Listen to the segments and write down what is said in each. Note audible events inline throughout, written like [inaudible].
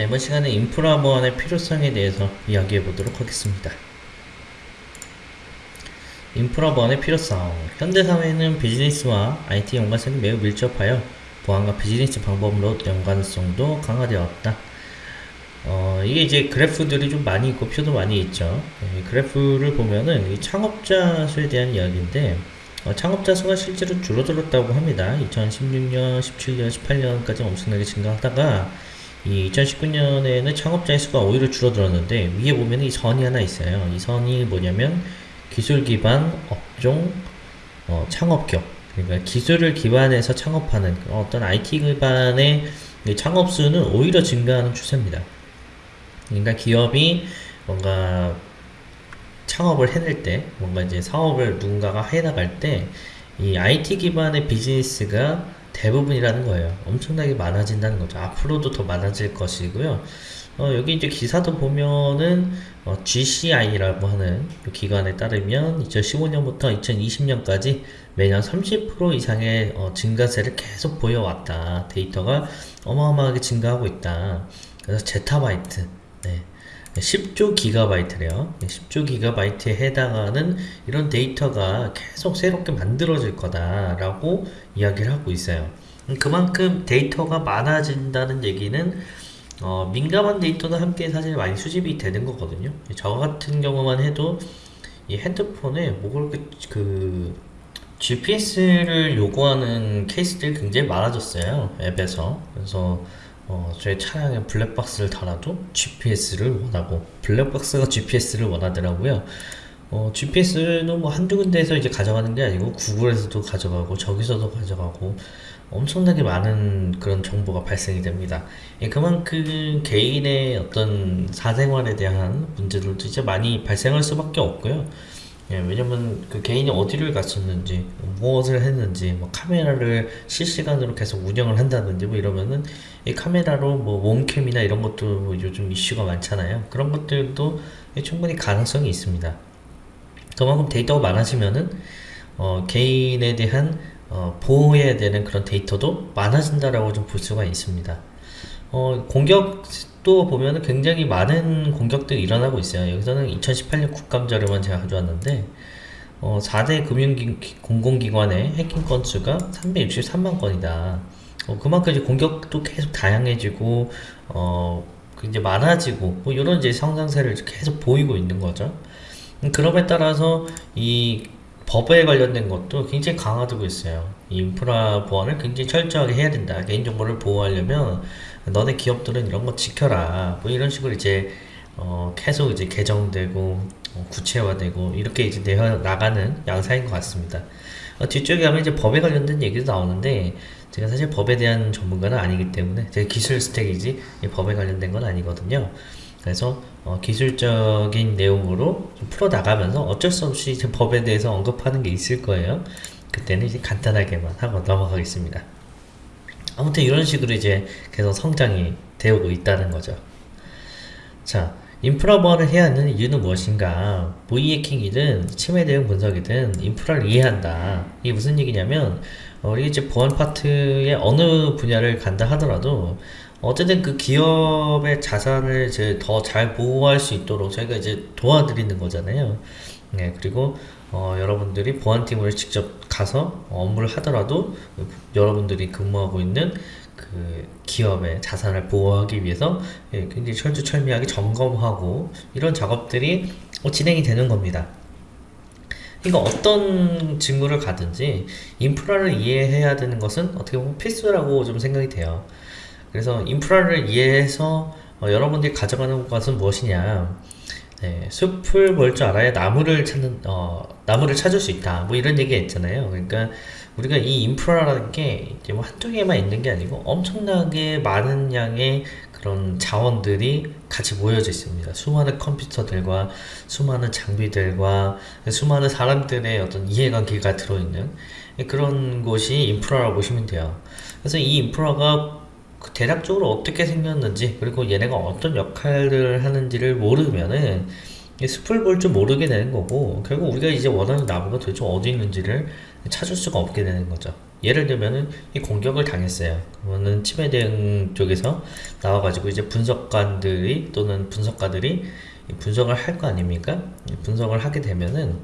네, 이번 시간에 인프라 보안의 필요성에 대해서 이야기해 보도록 하겠습니다. 인프라 보안의 필요성. 현대 사회는 비즈니스와 IT 연관성이 매우 밀접하여 보안과 비즈니스 방법으로 연관성도 강화되었다. 어, 이게 이제 그래프들이 좀 많이 있고 표도 많이 있죠. 네, 그래프를 보면은 이 창업자 수에 대한 이야기인데 어, 창업자 수가 실제로 줄어들었다고 합니다. 2016년, 17년, 18년까지 엄청나게 증가하다가 이 2019년에는 창업자의 수가 오히려 줄어들었는데 위에 보면 이 선이 하나 있어요. 이 선이 뭐냐면 기술 기반 업종 어, 창업격 그러니까 기술을 기반해서 창업하는 어떤 IT 기반의 창업 수는 오히려 증가하는 추세입니다. 그러니까 기업이 뭔가 창업을 해낼 때 뭔가 이제 사업을 누군가가 해나갈 때 이 IT 기반의 비즈니스가 대부분이라는 거예요. 엄청나게 많아진다는 거죠. 앞으로도 더 많아질 것이고요. 어, 여기 이제 기사도 보면은 어, GCI라고 하는 기관에 따르면 2015년부터 2020년까지 매년 30% 이상의 어, 증가세를 계속 보여왔다. 데이터가 어마어마하게 증가하고 있다. 그래서 제타바이트, 네. 10조 기가바이트래요. 10조 기가바이트에 해당하는 이런 데이터가 계속 새롭게 만들어질 거다라고 이야기를 하고 있어요. 그만큼 데이터가 많아진다는 얘기는 어, 민감한 데이터도 함께 사실 많이 수집이 되는 거거든요. 저 같은 경우만 해도 이 핸드폰에 뭐 그렇게 그 GPS를 요구하는 케이스들이 굉장히 많아졌어요. 앱에서. 그래서 어, 제 차량에 블랙박스를 달아도 GPS를 원하고 블랙박스가 GPS를 원하더라고요. 어, GPS는 뭐 한두 군데에서 이제 가져가는 게 아니고 구글에서도 가져가고 저기서도 가져가고 엄청나게 많은 그런 정보가 발생이 됩니다. 예, 그만큼 개인의 어떤 사생활에 대한 문제들도 이제 많이 발생할 수밖에 없고요. 예, 왜냐면 그 개인이 어디를 갔었는지, 무엇을 했는지, 뭐 카메라를 실시간으로 계속 운영을 한다든지 뭐 이러면은 이 카메라로 뭐 몸캠이나 이런 것도 뭐 요즘 이슈가 많잖아요. 그런 것들도 충분히 가능성이 있습니다. 그만큼 데이터가 많아지면은 어, 개인에 대한 어, 보호해야 되는 그런 데이터도 많아진다라고 좀 볼 수가 있습니다. 어, 공격 도 보면은 굉장히 많은 공격들이 일어나고 있어요. 여기서는 2018년 국감자료만 제가 가져왔는데, 어, 4대 금융기, 공공기관의 해킹 건수가 363만 건이다. 어, 그만큼 이제 공격도 계속 다양해지고, 어, 이제 많아지고, 뭐, 이런 이제 성장세를 계속 보이고 있는 거죠. 음, 그럼에 따라서 이 법에 관련된 것도 굉장히 강화되고 있어요. 인프라 보안을 굉장히 철저하게 해야 된다. 개인정보를 보호하려면 너네 기업들은 이런 거 지켜라. 뭐 이런 식으로 이제 어, 계속 이제 개정되고 어, 구체화되고 이렇게 이제 되어 나가는 양상인 것 같습니다. 어, 뒤쪽에 가면 이제 법에 관련된 얘기도 나오는데 제가 사실 법에 대한 전문가는 아니기 때문에 제가 기술 스택이지 법에 관련된 건 아니거든요. 그래서 어, 기술적인 내용으로 좀 풀어 나가면서 어쩔 수 없이 법에 대해서 언급하는 게 있을 거예요. 그때는 이제 간단하게만 하고 넘어가겠습니다. 아무튼 이런 식으로 이제 계속 성장이 되고 있다는 거죠. 자, 인프라 보안을 해야 하는 이유는 무엇인가? 모의 해킹이든 침해 대응 분석이든 인프라를 이해한다. 이게 무슨 얘기냐면 어, 우리 이제 보안 파트의 어느 분야를 간다 하더라도 어쨌든 그 기업의 자산을 이제 더 잘 보호할 수 있도록 저희가 이제 도와드리는 거잖아요. 네, 그리고 어, 여러분들이 보안팀을 직접 가서 업무를 하더라도 여러분들이 근무하고 있는 그 기업의 자산을 보호하기 위해서 예, 굉장히 철두철미하게 점검하고 이런 작업들이 어, 진행이 되는 겁니다. 그러니까 어떤 직무를 가든지 인프라를 이해해야 되는 것은 어떻게 보면 필수라고 좀 생각이 돼요. 그래서 인프라를 이해해서 어, 여러분들이 가져가는 것은 무엇이냐 네, 숲을 볼 줄 알아야 나무를 찾는 어, 나무를 찾을 수 있다 뭐 이런 얘기가 있잖아요 그러니까 우리가 이 인프라라는 게 이제 뭐 한두 개만 있는 게 아니고 엄청나게 많은 양의 그런 자원들이 같이 모여져 있습니다. 수많은 컴퓨터들과 수많은 장비들과 수많은 사람들의 어떤 이해관계가 들어있는 그런 곳이 인프라라고 보시면 돼요. 그래서 이 인프라가 그 대략적으로 어떻게 생겼는지 그리고 얘네가 어떤 역할을 하는지를 모르면은 숲을 볼 줄 모르게 되는 거고 결국 우리가 이제 원하는 나무가 도대체 어디 있는지를 찾을 수가 없게 되는 거죠 예를 들면은 이 공격을 당했어요. 그러면은 치매 대응 쪽에서 나와가지고 이제 분석관들이 또는 분석가들이 분석을 할 거 아닙니까? 분석을 하게 되면은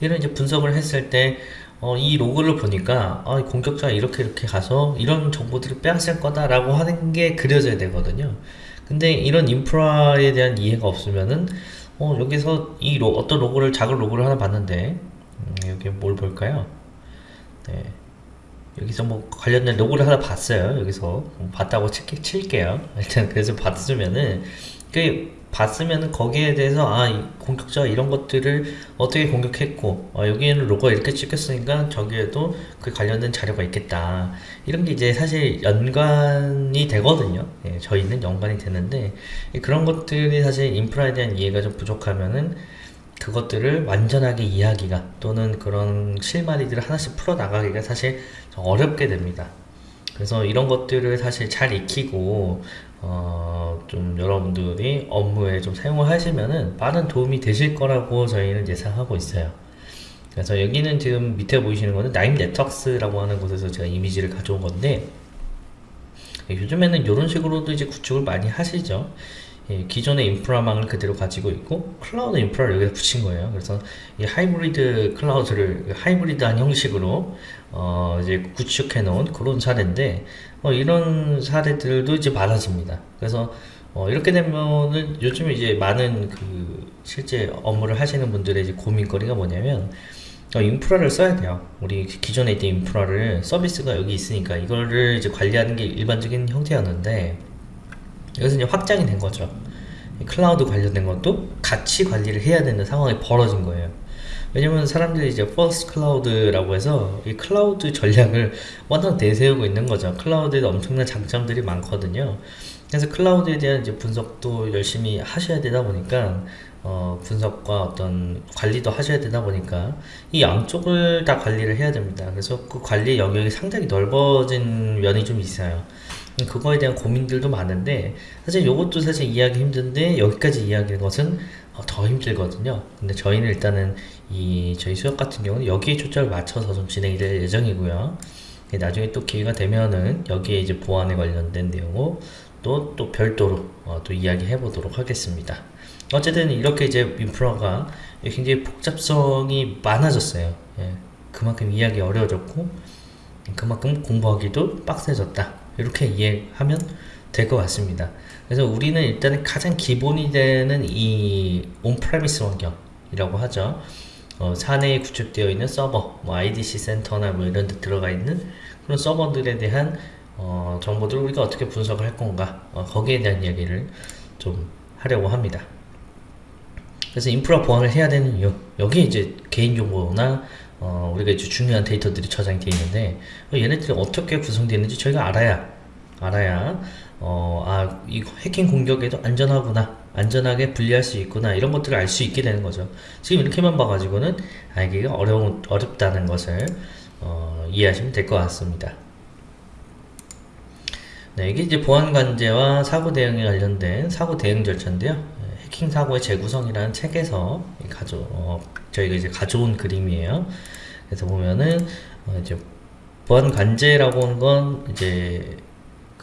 이런 이제 분석을 했을 때 어, 이 로그를 보니까 아, 공격자가 이렇게 이렇게 가서 이런 정보들을 빼앗을 거다라고 하는 게 그려져야 되거든요. 근데 이런 인프라에 대한 이해가 없으면은 어, 여기서 이 로, 어떤 로고를 작은 로고를 하나 봤는데 음, 여기 뭘 볼까요? 네. 여기서 뭐 관련된 로고를 하나 봤어요. 여기서 뭐 봤다고 칠, 칠게요. [laughs] 일단 그래서 봤으면은 그 봤으면은 거기에 대해서 아 공격자가 이런 것들을 어떻게 공격했고 어, 여기에는 로고가 이렇게 찍혔으니까 저기에도 그 관련된 자료가 있겠다. 이런 게 이제 사실 연관이 되거든요. 예, 저희는 연관이 되는데 그런 것들이 사실 인프라에 대한 이해가 좀 부족하면은 그것들을 완전하게 이해하기가 또는 그런 실마리들을 하나씩 풀어 나가기가 사실 어렵게 됩니다 그래서 이런 것들을 사실 잘 익히고 어, 좀 여러분들이 업무에 좀 사용을 하시면은 많은 도움이 되실 거라고 저희는 예상하고 있어요. 그래서 여기는 지금 밑에 보이시는 거는 나임 네트워크스라고 하는 곳에서 제가 이미지를 가져온 건데 요즘에는 이런 식으로도 이제 구축을 많이 하시죠. 예, 기존의 인프라망을 그대로 가지고 있고 클라우드 인프라를 여기다 붙인 거예요. 그래서 이 하이브리드 클라우드를 하이브리드한 형식으로 어, 이제 구축해 놓은 그런 사례인데 어, 이런 사례들도 이제 많아집니다. 그래서 어, 이렇게 되면은 요즘에 이제 많은 그 실제 업무를 하시는 분들의 이제 고민거리가 뭐냐면 어, 인프라를 써야 돼요. 우리 기존에 있던 인프라를 서비스가 여기 있으니까 이거를 이제 관리하는 게 일반적인 형태였는데 여기서 이제 확장이 된 거죠. 클라우드 관련된 것도 같이 관리를 해야 되는 상황이 벌어진 거예요. 왜냐면 사람들이 이제 first cloud라고 해서 이 클라우드 전략을 완전 내세우고 있는 거죠. 클라우드에 엄청난 장점들이 많거든요. 그래서 클라우드에 대한 이제 분석도 열심히 하셔야 되다 보니까 어, 분석과 어떤 관리도 하셔야 되다 보니까 이 양쪽을 다 관리를 해야 됩니다. 그래서 그 관리 영역이 상당히 넓어진 면이 좀 있어요. 그거에 대한 고민들도 많은데 사실 이것도 사실 이해하기 힘든데 여기까지 이해하는 것은 어, 더 힘들거든요. 근데 저희는 일단은 이 저희 수업 같은 경우는 여기에 초점을 맞춰서 좀 진행이 될 예정이고요. 나중에 또 기회가 되면은 여기에 이제 보안에 관련된 내용을 또, 또 별도로 어, 또 이야기해 보도록 하겠습니다. 어쨌든 이렇게 이제 인프라가 굉장히 복잡성이 많아졌어요. 예, 그만큼 이해하기 어려워졌고 그만큼 공부하기도 빡세졌다. 이렇게 이해하면 될 것 같습니다. 그래서 우리는 일단은 가장 기본이 되는 이 on-premise 환경이라고 하죠. 어, 사내에 구축되어 있는 서버, 뭐 IDC 센터나 뭐 이런 데 들어가 있는 그런 서버들에 대한 어, 정보들을 우리가 어떻게 분석을 할 건가 어, 거기에 대한 이야기를 좀 하려고 합니다. 그래서 인프라 보안을 해야 되는 이유 여기 이제 개인정보나 어, 우리가 이제 중요한 데이터들이 저장이 되어 있는데 어, 얘네들이 어떻게 구성되어 있는지 저희가 알아야 알아야 어, 아, 이 해킹 공격에도 안전하구나 안전하게 분리할 수 있구나 이런 것들을 알 수 있게 되는 거죠. 지금 이렇게만 봐가지고는 알기가 어려운, 어렵다는 것을 어, 이해하시면 될 것 같습니다. 네, 이게 이제 보안 관제와 사고 대응에 관련된 사고 대응 절차인데요. 해킹 사고의 재구성이라는 책에서 가져 어, 저희가 이제 가져온 그림이에요. 그래서 보면은 어, 이제 보안 관제라고 하는 건 이제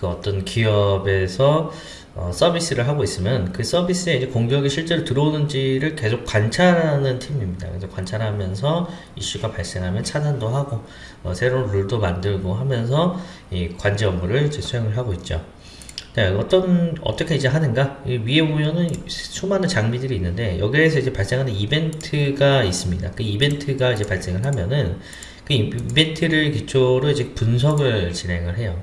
그 어떤 기업에서 어, 서비스를 하고 있으면 그 서비스에 이제 공격이 실제로 들어오는지를 계속 관찰하는 팀입니다. 그래서 관찰하면서 이슈가 발생하면 차단도 하고 어, 새로운 룰도 만들고 하면서 이 관제 업무를 이제 수행을 하고 있죠. 네, 어떤 어떻게 이제 하는가 위에 보면은 수많은 장비들이 있는데 여기에서 이제 발생하는 이벤트가 있습니다. 그 이벤트가 이제 발생을 하면은 그 이벤트를 기초로 이제 분석을 진행을 해요.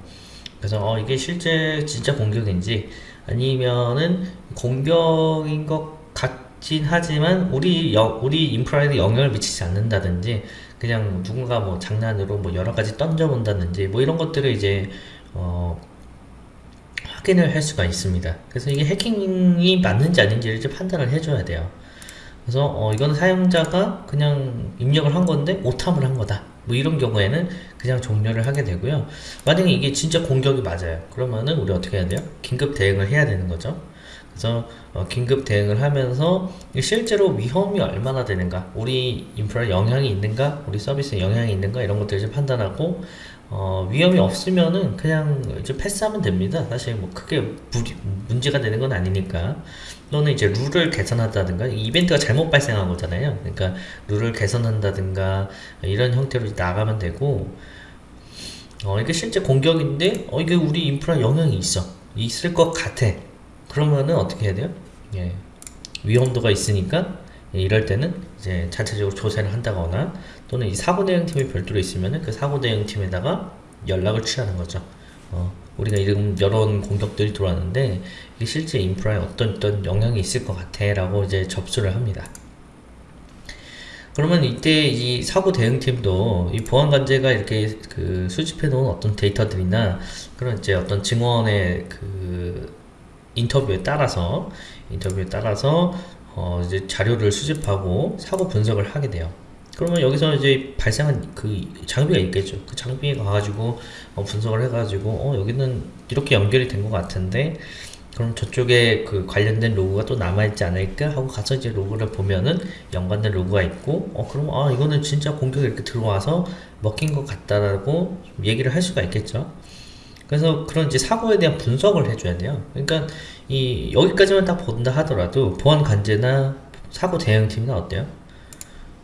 그래서 어 이게 실제 진짜 공격인지 아니면은 공격인 것 같진 하지만 우리 여, 우리 인프라에는 영향을 미치지 않는다든지 그냥 누군가 뭐 장난으로 뭐 여러 가지 던져 본다든지 뭐 이런 것들을 이제 어 확인을 할 수가 있습니다. 그래서 이게 해킹이 맞는지 아닌지를 이제 판단을 해줘야 돼요. 그래서 어, 이건 사용자가 그냥 입력을 한 건데 오탐을 한 거다. 뭐 이런 경우에는 그냥 종료를 하게 되고요. 만약에 이게 진짜 공격이 맞아요. 그러면은 우리 어떻게 해야 돼요? 긴급 대응을 해야 되는 거죠. 그래서 어, 긴급 대응을 하면서 실제로 위험이 얼마나 되는가, 우리 인프라에 영향이 있는가, 우리 서비스에 영향이 있는가 이런 것들을 좀 판단하고 어, 위험이 없으면은 그냥 이제 패스하면 됩니다. 사실 뭐 크게 무리, 문제가 되는 건 아니니까. 또는 이제 룰을 개선한다든가 이벤트가 잘못 발생한 거잖아요. 그러니까 룰을 개선한다든가 이런 형태로 나가면 되고 어, 이게 실제 공격인데 어, 이게 우리 인프라 영향이 있어. 있을 것 같아. 그러면은 어떻게 해야 돼요? 예. 위험도가 있으니까 예, 이럴 때는 이제 자체적으로 조사를 한다거나 또는 이 사고 대응팀이 별도로 있으면은 그 사고 대응팀에다가 연락을 취하는 거죠. 어, 우리가 이런 이런 공격들이 들어왔는데 이게 실제 인프라에 어떤 어떤 영향이 있을 것 같아 라고 이제 접수를 합니다. 그러면 이때 이 사고 대응팀도 이 보안 관제가 이렇게 그 수집해 놓은 어떤 데이터들이나 그런 이제 어떤 증언의 그 인터뷰에 따라서 인터뷰에 따라서 어 이제 자료를 수집하고 사고 분석을 하게 돼요. 그러면 여기서 이제 발생한 그 장비가 있겠죠. 그 장비에 가가지고 어 분석을 해가지고 어 여기는 이렇게 연결이 된 것 같은데 그럼 저쪽에 그 관련된 로그가 또 남아있지 않을까 하고 가서 이제 로그를 보면은 연관된 로그가 있고 어 그럼 아 이거는 진짜 공격이 이렇게 들어와서 먹힌 것 같다라고 얘기를 할 수가 있겠죠. 그래서 그런 이제 사고에 대한 분석을 해줘야 돼요. 그러니까 이 여기까지만 딱 본다 하더라도 보안 관제나 사고 대응팀이나 어때요?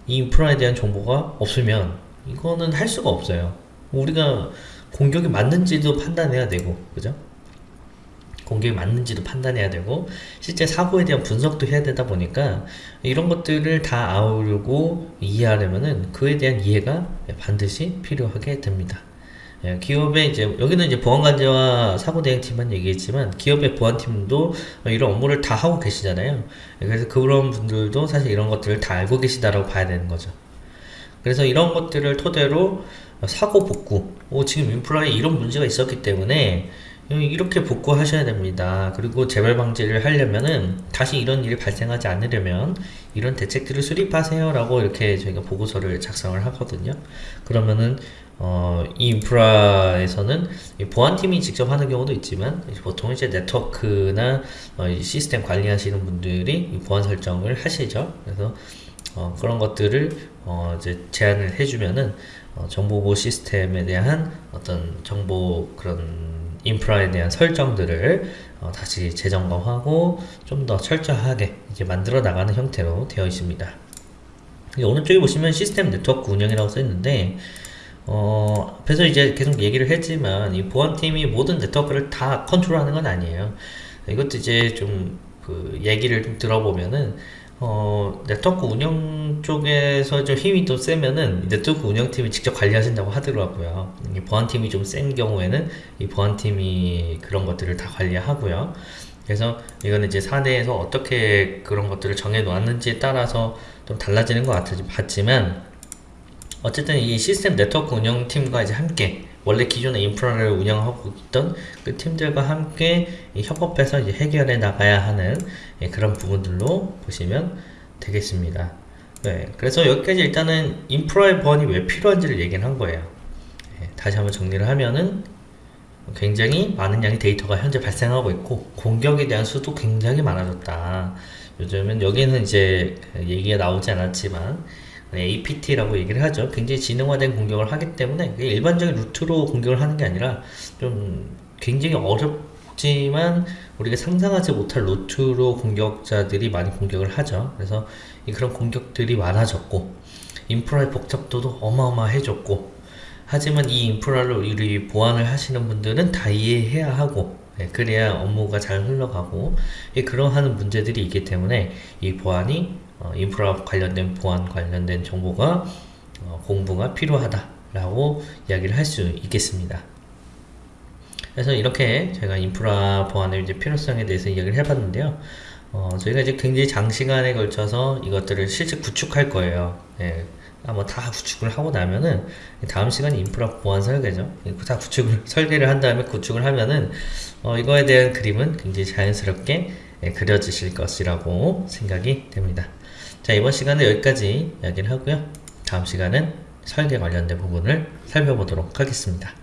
이 인프라에 대한 정보가 없으면 이거는 할 수가 없어요. 우리가 공격이 맞는지도 판단해야 되고, 그죠? 공격이 맞는지도 판단해야 되고, 실제 사고에 대한 분석도 해야 되다 보니까 이런 것들을 다 아우르고 이해하려면은 그에 대한 이해가 반드시 필요하게 됩니다. 예, 기업의 이제 여기는 이제 보안관제와 사고대응팀만 얘기했지만 기업의 보안팀도 이런 업무를 다 하고 계시잖아요. 그래서 그런 분들도 사실 이런 것들을 다 알고 계시다라고 봐야 되는 거죠. 그래서 이런 것들을 토대로 사고 복구, 오, 지금 인프라에 이런 문제가 있었기 때문에 이렇게 복구하셔야 됩니다. 그리고 재발 방지를 하려면은 다시 이런 일이 발생하지 않으려면 이런 대책들을 수립하세요 라고 이렇게 저희가 보고서를 작성을 하거든요. 그러면은 어, 이 인프라에서는 이 보안팀이 직접 하는 경우도 있지만 보통 이제 네트워크나 어, 이 시스템 관리하시는 분들이 이 보안 설정을 하시죠. 그래서 어, 그런 것들을 어, 이제 제안을 해주면은 어, 정보보호 시스템에 대한 어떤 정보 그런 인프라에 대한 설정들을 어, 다시 재점검하고 좀 더 철저하게 이제 만들어 나가는 형태로 되어 있습니다. 오른쪽에 보시면 시스템 네트워크 운영이라고 써 있는데 어, 앞에서 이제 계속 얘기를 했지만 이 보안팀이 모든 네트워크를 다 컨트롤하는 건 아니에요. 이것도 이제 좀 그 얘기를 좀 들어보면은 어, 네트워크 운영 쪽에서 좀 힘이 또 세면은 네트워크 운영팀이 직접 관리하신다고 하더라고요. 이 보안팀이 좀 센 경우에는 이 보안팀이 그런 것들을 다 관리하고요. 그래서 이거는 이제 사내에서 어떻게 그런 것들을 정해 놓았는지에 따라서 좀 달라지는 것 같지만 어쨌든 이 시스템 네트워크 운영팀과 이제 함께 원래 기존의 인프라를 운영하고 있던 그 팀들과 함께 협업해서 이제 해결해 나가야 하는 예, 그런 부분들로 보시면 되겠습니다. 네, 그래서 여기까지 일단은 인프라의 보안이 왜 필요한지를 얘기를 한 거예요. 예, 다시 한번 정리를 하면은 굉장히 많은 양의 데이터가 현재 발생하고 있고 공격에 대한 수도 굉장히 많아졌다. 요즘은 여기는 이제 얘기가 나오지 않았지만 APT라고 얘기를 하죠. 굉장히 지능화된 공격을 하기 때문에 일반적인 루트로 공격을 하는 게 아니라 좀 굉장히 어렵지만 우리가 상상하지 못할 루트로 공격자들이 많이 공격을 하죠. 그래서 그런 공격들이 많아졌고 인프라의 복잡도도 어마어마해졌고 하지만 이 인프라를 우리 보완을 하시는 분들은 다 이해해야 하고 네, 그래야 업무가 잘 흘러가고 그러한 문제들이 있기 때문에 이 보안이 어, 인프라 관련된 보안 관련된 정보가 어, 공부가 필요하다라고 이야기를 할 수 있겠습니다. 그래서 이렇게 제가 인프라 보안의 이제 필요성에 대해서 이야기를 해봤는데요. 어, 저희가 이제 굉장히 장시간에 걸쳐서 이것들을 실제 구축할 거예요. 예. 아마 다 구축을 하고 나면은 다음 시간이 인프라 보안 설계죠. 다 구축을 [laughs] 설계를 한 다음에 구축을 하면은 어, 이거에 대한 그림은 굉장히 자연스럽게 예, 그려지실 것이라고 생각이 됩니다. 자 이번 시간은 여기까지 이야기를 하고요. 다음 시간은 설계 관련된 부분을 살펴보도록 하겠습니다